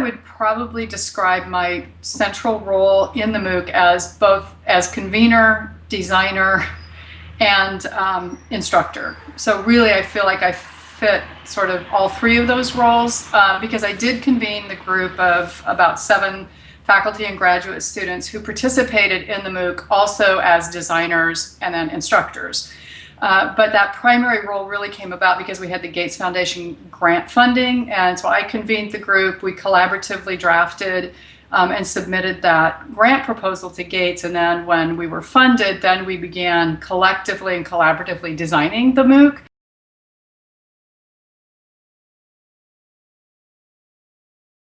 would probably describe my central role in the MOOC as both as convener, designer, and um, instructor. So really, I feel like I fit sort of all three of those roles uh, because I did convene the group of about seven faculty and graduate students who participated in the MOOC also as designers and then instructors. Uh, but that primary role really came about because we had the Gates Foundation grant funding. And so I convened the group. We collaboratively drafted um, and submitted that grant proposal to Gates. And then when we were funded, then we began collectively and collaboratively designing the MOOC.